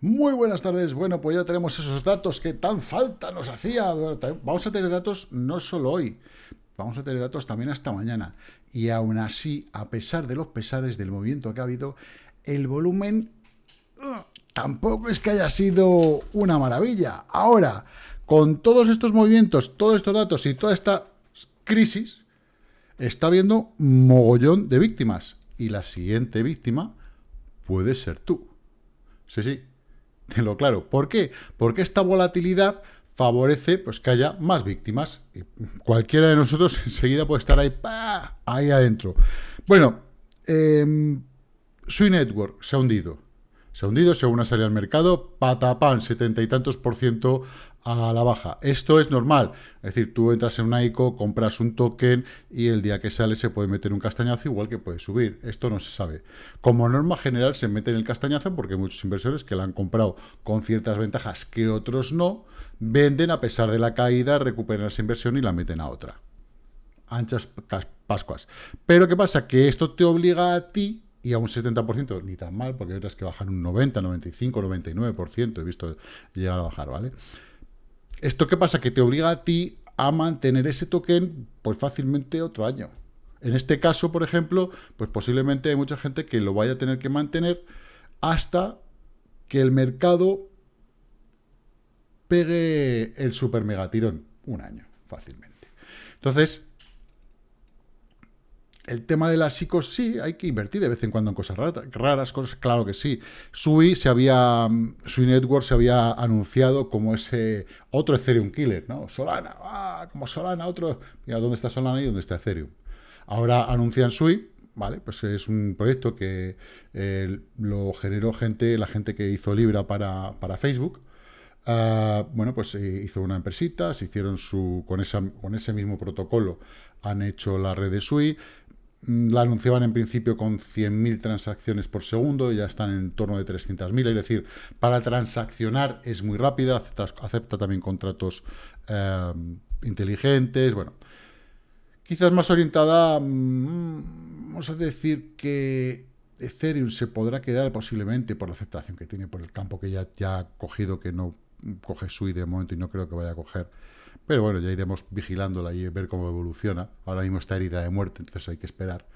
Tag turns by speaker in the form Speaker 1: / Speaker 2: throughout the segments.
Speaker 1: Muy buenas tardes. Bueno, pues ya tenemos esos datos que tan falta nos hacía. Vamos a tener datos no solo hoy, vamos a tener datos también hasta mañana. Y aún así, a pesar de los pesares del movimiento que ha habido, el volumen uh, tampoco es que haya sido una maravilla. Ahora, con todos estos movimientos, todos estos datos y toda esta crisis, está habiendo mogollón de víctimas. Y la siguiente víctima puede ser tú. Sí, sí, lo claro. ¿Por qué? Porque esta volatilidad favorece pues, que haya más víctimas. Y cualquiera de nosotros enseguida puede estar ahí, ahí adentro. Bueno, eh, Sui Network se ha hundido. Se ha hundido según ha salido al mercado, patapán, setenta y tantos por ciento a la baja. Esto es normal. Es decir, tú entras en una ICO, compras un token y el día que sale se puede meter un castañazo igual que puede subir. Esto no se sabe. Como norma general se mete en el castañazo porque hay muchos inversores que la han comprado con ciertas ventajas que otros no, venden a pesar de la caída, recuperan esa inversión y la meten a otra. Anchas pascuas. Pero ¿qué pasa? Que esto te obliga a ti y a un 70%, ni tan mal, porque hay otras que bajan un 90, 95, 99%, he visto llegar a bajar, ¿vale? ¿Esto qué pasa? Que te obliga a ti a mantener ese token pues fácilmente otro año. En este caso, por ejemplo, pues posiblemente hay mucha gente que lo vaya a tener que mantener hasta que el mercado pegue el super megatirón. Un año, fácilmente. Entonces, el tema de las psicos, sí, hay que invertir de vez en cuando en cosas raras, cosas, claro que sí. Sui se había, Sui Network se había anunciado como ese otro Ethereum killer, ¿no? Solana, ah, como Solana, otro, mira, ¿dónde está Solana y dónde está Ethereum? Ahora anuncian Sui, ¿vale? Pues es un proyecto que eh, lo generó gente, la gente que hizo Libra para, Facebook, ah, bueno, pues eh, hizo una empresita, se hicieron su, con, esa, con ese mismo protocolo, han hecho la red de SUI, Mm, la anunciaban en principio con 100.000 transacciones por segundo, ya están en torno de 300.000, es decir, para transaccionar es muy rápida, acepta, también contratos eh, inteligentes, bueno, quizás más orientada, mm, vamos a decir que Ethereum se podrá quedar posiblemente por la aceptación que tiene, por el campo que ya, ya ha cogido, que no coge SUI de momento y no creo que vaya a coger pero bueno, ya iremos vigilándola y ver cómo evoluciona. Ahora mismo está herida de muerte, entonces hay que esperar.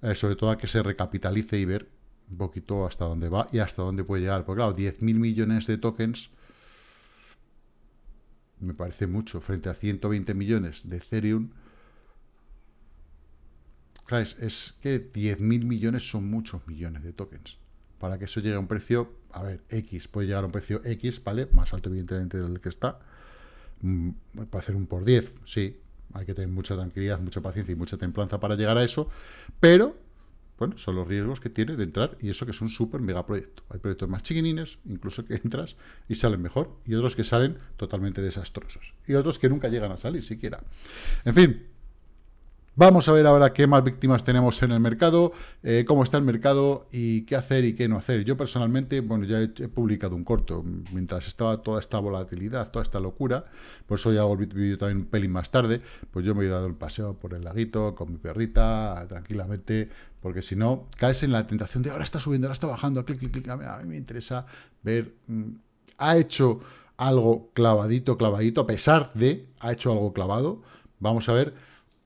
Speaker 1: Eh, sobre todo a que se recapitalice y ver un poquito hasta dónde va y hasta dónde puede llegar. Porque claro, 10.000 millones de tokens me parece mucho frente a 120 millones de Ethereum. Claro, es, es que 10.000 millones son muchos millones de tokens. Para que eso llegue a un precio, a ver, X, puede llegar a un precio X, ¿vale? Más alto evidentemente del que está Mm, para hacer un por 10, sí, hay que tener mucha tranquilidad, mucha paciencia y mucha templanza para llegar a eso, pero, bueno, son los riesgos que tiene de entrar, y eso que es un súper mega proyecto. Hay proyectos más chiquinines, incluso que entras y salen mejor, y otros que salen totalmente desastrosos, y otros que nunca llegan a salir siquiera. En fin, Vamos a ver ahora qué más víctimas tenemos en el mercado, eh, cómo está el mercado y qué hacer y qué no hacer. Yo personalmente, bueno, ya he, publicado un corto, mientras estaba toda esta volatilidad, toda esta locura, por eso ya el vídeo también un pelín más tarde, pues yo me he dado el paseo por el laguito con mi perrita, tranquilamente, porque si no, caes en la tentación de ahora está subiendo, ahora está bajando, clic, clic, clic, a mí me interesa ver, mm, ha hecho algo clavadito, clavadito, a pesar de, ha hecho algo clavado, vamos a ver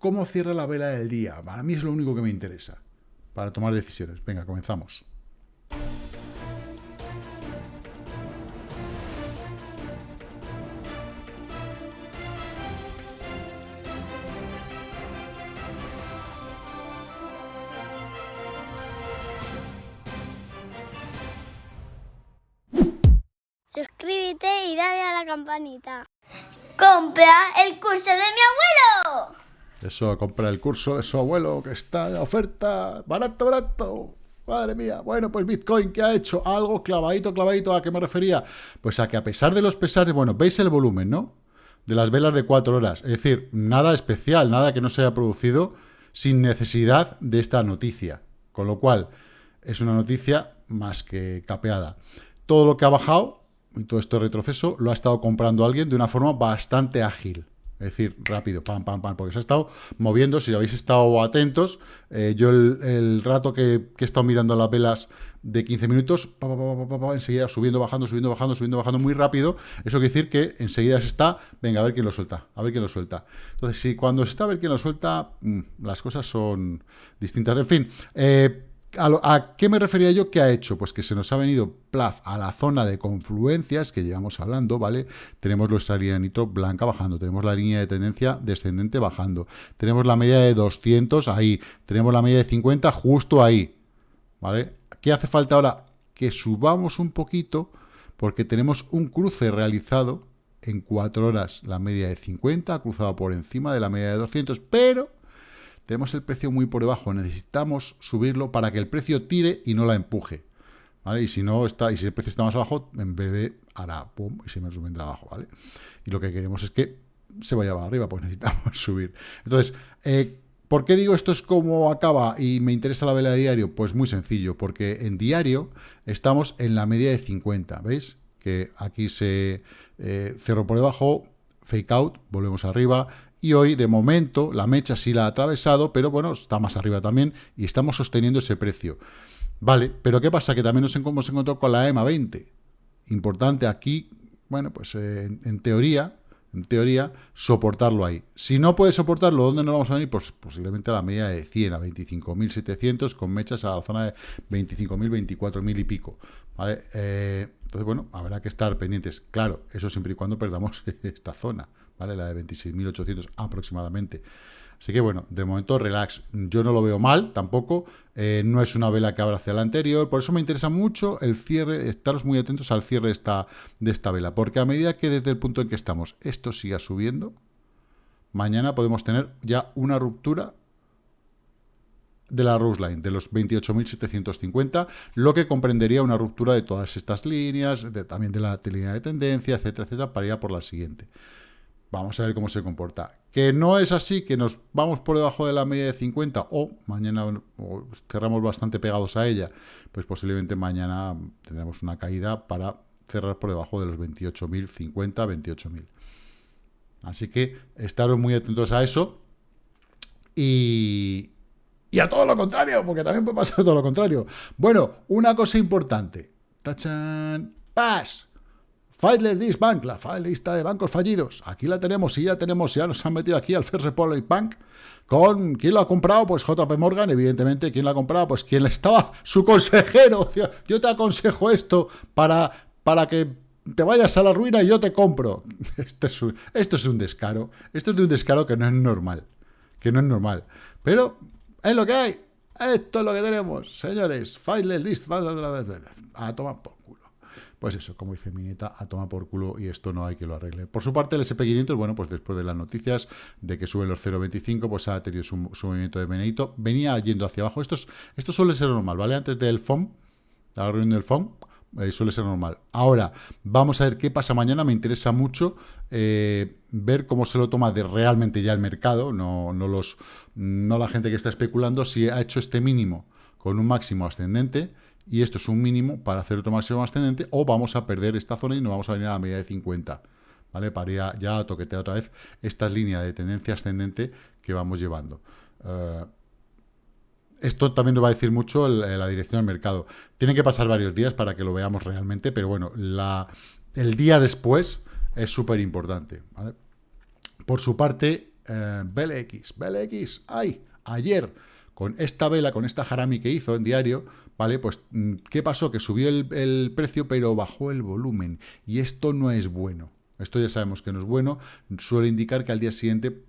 Speaker 1: cómo cierra la vela del día. Para mí es lo único que me interesa para tomar decisiones. Venga, comenzamos.
Speaker 2: Suscríbete y dale a la campanita. ¡Compra el curso de mi abuelo!
Speaker 1: Eso, compra el curso de su abuelo que está de oferta, barato, barato. Madre mía. Bueno, pues Bitcoin, ¿qué ha hecho? Algo clavadito, clavadito. ¿A qué me refería? Pues a que a pesar de los pesares, bueno, veis el volumen, ¿no? De las velas de cuatro horas. Es decir, nada especial, nada que no se haya producido sin necesidad de esta noticia. Con lo cual, es una noticia más que capeada. Todo lo que ha bajado, y todo este retroceso, lo ha estado comprando alguien de una forma bastante ágil. Es decir, rápido, pam, pam, pam, porque se ha estado moviendo, si habéis estado atentos, eh, yo el, rato que, he estado mirando las velas de 15 minutos, pa, pa, pa, enseguida subiendo, bajando, subiendo, bajando, subiendo, bajando muy rápido, eso quiere decir que enseguida se está, venga, a ver quién lo suelta, a ver quién lo suelta. Entonces, si cuando se está a ver quién lo suelta, mm, las cosas son distintas. En fin, eh, ¿A, qué me refería yo? ¿Qué ha hecho? Pues que se nos ha venido plaf a la zona de confluencias que llevamos hablando, ¿vale? Tenemos nuestra línea blanca bajando, tenemos la línea de tendencia descendente bajando, tenemos la media de 200 ahí, tenemos la media de 50 justo ahí, ¿vale? ¿Qué hace falta ahora? Que subamos un poquito porque tenemos un cruce realizado en 4 horas, la media de 50 ha cruzado por encima de la media de 200, pero tenemos el precio muy por debajo, necesitamos subirlo para que el precio tire y no la empuje. ¿Vale? Y si no está, y si el precio está más abajo, en vez de hará pum y se me vendrá abajo, ¿vale? Y lo que queremos es que se vaya para arriba, pues necesitamos subir. Entonces, eh, ¿por qué digo esto es como acaba y me interesa la vela de diario? Pues muy sencillo, porque en diario estamos en la media de 50, ¿veis? Que aquí se eh, cerró por debajo, fake out, volvemos arriba, y hoy, de momento, la mecha sí la ha atravesado, pero bueno, está más arriba también y estamos sosteniendo ese precio. Vale, pero ¿qué pasa? Que también nos hemos encontrado con la EMA 20. Importante aquí, bueno, pues eh, en, teoría, en teoría, soportarlo ahí. Si no puede soportarlo, ¿dónde nos vamos a venir? Pues posiblemente a la media de 100, a 25.700, con mechas a la zona de 25.000, 24.000 y pico. ¿vale? Eh, entonces, bueno, habrá que estar pendientes. Claro, eso siempre y cuando perdamos esta zona. ¿vale? La de 26.800 aproximadamente. Así que bueno, de momento relax. Yo no lo veo mal tampoco. Eh, no es una vela que abra hacia la anterior. Por eso me interesa mucho el cierre, estaros muy atentos al cierre de esta, de esta vela. Porque a medida que desde el punto en que estamos esto siga subiendo, mañana podemos tener ya una ruptura de la Rose Line, de los 28.750, lo que comprendería una ruptura de todas estas líneas, también de la línea de tendencia, etcétera, etcétera, para ir a por la siguiente. Vamos a ver cómo se comporta. Que no es así, que nos vamos por debajo de la media de 50 o mañana cerramos bastante pegados a ella, pues posiblemente mañana tendremos una caída para cerrar por debajo de los 28.050, 28.000. Así que estaros muy atentos a eso y, y a todo lo contrario, porque también puede pasar todo lo contrario. Bueno, una cosa importante. ¡Tachan! ¡Paz! Fileless List Bank, la lista de bancos fallidos. Aquí la tenemos y ya tenemos, ya nos han metido aquí al First Republic Bank con quién lo ha comprado, pues JP Morgan, evidentemente, quién lo ha comprado, pues quien estaba su consejero. Yo te aconsejo esto para, para que te vayas a la ruina y yo te compro. Esto es, un, esto es un descaro. Esto es de un descaro que no es normal. Que no es normal. Pero es lo que hay. Esto es lo que tenemos, señores. Fileless List. A tomar por pues eso, como dice Mineta, a tomar por culo y esto no hay que lo arregle. Por su parte, el SP500, bueno, pues después de las noticias de que suben los 0,25, pues ha tenido su, movimiento de Benedito, venía yendo hacia abajo. Esto, esto suele ser normal, ¿vale? Antes del FOM, la reunión del FOM, eh, suele ser normal. Ahora, vamos a ver qué pasa mañana. Me interesa mucho eh, ver cómo se lo toma de realmente ya el mercado, no, no, los, no la gente que está especulando, si ha hecho este mínimo con un máximo ascendente, y esto es un mínimo para hacer otro máximo ascendente, o vamos a perder esta zona y nos vamos a venir a la media de 50, ¿vale? Para ir ya a toquetear otra vez esta línea de tendencia ascendente que vamos llevando. Eh, esto también nos va a decir mucho la dirección del mercado. Tienen que pasar varios días para que lo veamos realmente, pero bueno, el día después es súper importante. Por su parte, eh, BLX, BLX, ¡ay! Ayer, con esta vela, con esta harami que hizo en diario, ¿vale? Pues, mm, ¿qué pasó? Que subió el, precio, pero bajó el volumen. Y esto no es bueno. Esto ya sabemos que no es bueno. Suele indicar que al día siguiente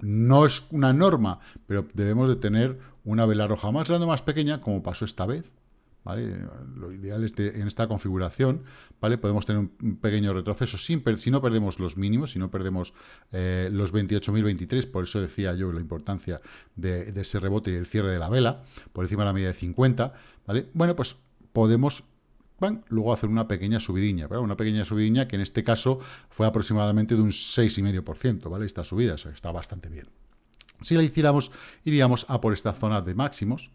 Speaker 1: no es una norma, pero debemos de tener una vela roja más grande o más pequeña, como pasó esta vez, lo ideal es que en esta configuración, ¿vale? Podemos tener un pequeño retroceso sin si no perdemos los mínimos, si no perdemos eh, los 28.023, por eso decía yo la importancia de, ese rebote y el cierre de la vela, por encima de la media de 50, ¿vale? Bueno, pues podemos luego hacer una pequeña subidilla, una pequeña subidilla que en este caso fue aproximadamente de un 6,5%, ¿vale? Esta subida, está bastante bien. Si la hiciéramos, iríamos a por esta zona de máximos,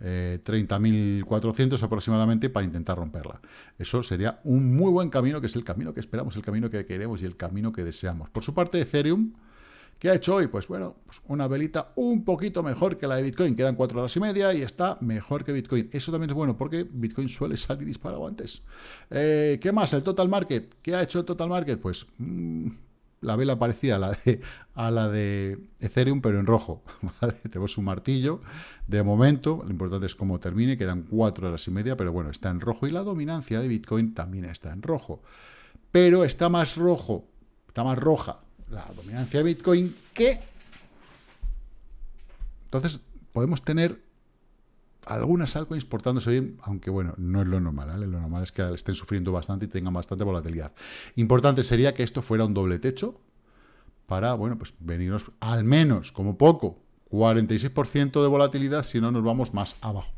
Speaker 1: eh, 30.400 aproximadamente para intentar romperla. Eso sería un muy buen camino, que es el camino que esperamos, el camino que queremos y el camino que deseamos. Por su parte, Ethereum, ¿qué ha hecho hoy? Pues bueno, pues una velita un poquito mejor que la de Bitcoin. Quedan cuatro horas y media y está mejor que Bitcoin. Eso también es bueno porque Bitcoin suele salir disparado antes. Eh, ¿Qué más? El Total Market. ¿Qué ha hecho el Total Market? Pues... Mm, la vela parecida a la de, a Ethereum, pero en rojo. Tenemos un martillo. De momento, lo importante es cómo termine. Quedan cuatro horas y media, pero bueno, está en rojo. Y la dominancia de Bitcoin también está en rojo. Pero está más rojo, está más roja la dominancia de Bitcoin que... Entonces, podemos tener algunas altcoins portándose bien, aunque bueno, no es lo normal, ¿vale? Lo normal es que estén sufriendo bastante y tengan bastante volatilidad. Importante sería que esto fuera un doble techo para, bueno, pues venirnos al menos, como poco, 46% de volatilidad, si no nos vamos más abajo.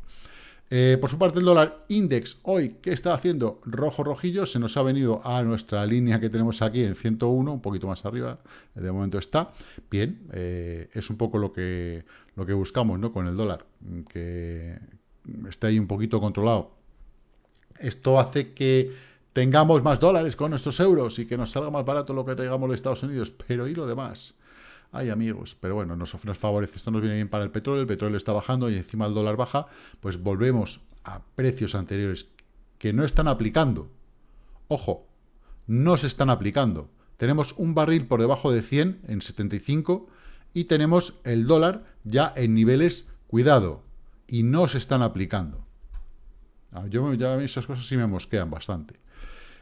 Speaker 1: Eh, por su parte, el dólar index hoy, ¿qué está haciendo? Rojo, rojillo, se nos ha venido a nuestra línea que tenemos aquí en 101, un poquito más arriba, de momento está. Bien, eh, es un poco lo que, lo que buscamos ¿no? con el dólar, que esté ahí un poquito controlado. Esto hace que tengamos más dólares con nuestros euros y que nos salga más barato lo que traigamos de Estados Unidos, pero ¿y lo demás? Ay, amigos, pero bueno, nos, nos favorece. Esto nos viene bien para el petróleo, el petróleo está bajando y encima el dólar baja, pues volvemos a precios anteriores que no están aplicando. Ojo, no se están aplicando. Tenemos un barril por debajo de 100 en 75 y tenemos el dólar ya en niveles, cuidado, y no se están aplicando. Ah, yo ya esas cosas sí me mosquean bastante.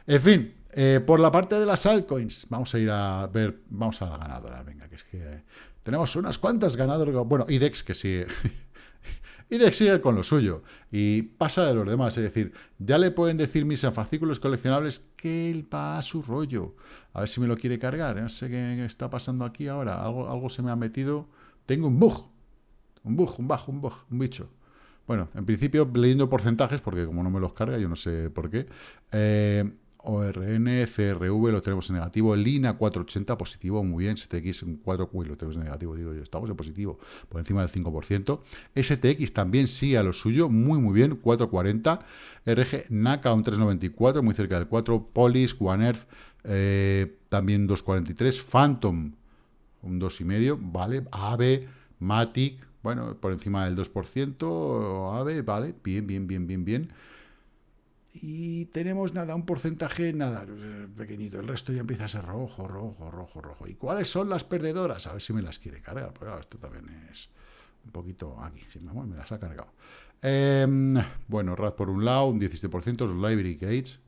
Speaker 1: En fin, eh, por la parte de las altcoins, vamos a ir a ver, vamos a la ganadora, venga, que es que tenemos unas cuantas ganadoras, bueno, IDEX que sigue, IDEX sigue con lo suyo y pasa de los demás, es decir, ya le pueden decir mis fascículos coleccionables que él va a su rollo, a ver si me lo quiere cargar, no sé qué está pasando aquí ahora, algo, algo se me ha metido, tengo un bug, un bug, un bajo, un bug, un bicho. Bueno, en principio leyendo porcentajes, porque como no me los carga, yo no sé por qué, eh, ORN, CRV lo tenemos en negativo, Lina 480 positivo, muy bien, STX en 4, uy, lo tenemos en negativo, digo yo, estamos en positivo, por encima del 5%, STX también sigue a lo suyo, muy muy bien, 440, RG NACA un 394, muy cerca del 4, Polis, One Earth, eh, también 243, Phantom un 2,5, vale, AVE, Matic, bueno, por encima del 2%, AVE, vale, bien, bien, bien, bien, bien, y tenemos nada, un porcentaje nada, pequeñito, el resto ya empieza a ser rojo, rojo, rojo, rojo. ¿Y cuáles son las perdedoras? A ver si me las quiere cargar, pero esto también es un poquito aquí, si me, me las ha cargado. Em, bueno, RAD por un lado, un 17%, los Library Gates,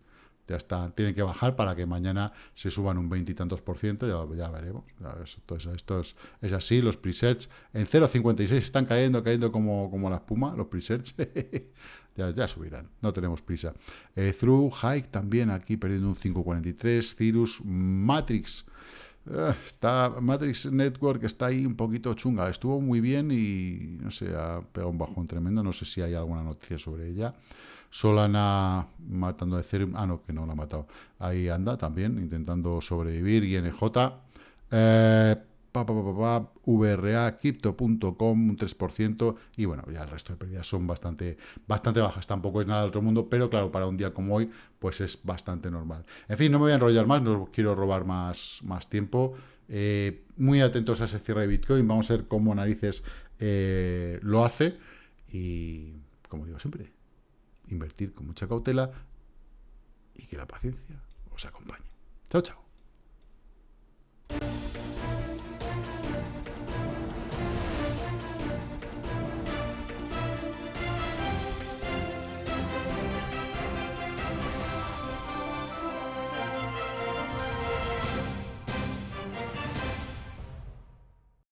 Speaker 1: ya está, tienen que bajar para que mañana se suban un 20 y tantos por ciento, ya, veremos. Esto, esto es, es, así, los presets en 0.56 están cayendo, cayendo como, como la espuma, los presets. ya, ya subirán, no tenemos prisa. Eh, through, Hike también aquí perdiendo un 5.43, Cirrus, Matrix, eh, está Matrix Network está ahí un poquito chunga, estuvo muy bien y no sé, ha pegado un bajón tremendo, no sé si hay alguna noticia sobre ella. Solana matando a Ethereum, ah no, que no la ha matado, ahí anda también intentando sobrevivir, INJ, eh, pa, pa, VRA, Crypto.com, un 3%, y bueno, ya el resto de pérdidas son bastante, bastante bajas, tampoco es nada de otro mundo, pero claro, para un día como hoy, pues es bastante normal. En fin, no me voy a enrollar más, no quiero robar más, más tiempo, eh, muy atentos a ese cierre de Bitcoin, vamos a ver cómo narices eh, lo hace, y como digo siempre, invertir con mucha cautela, y que la paciencia os acompañe. Chao, chao.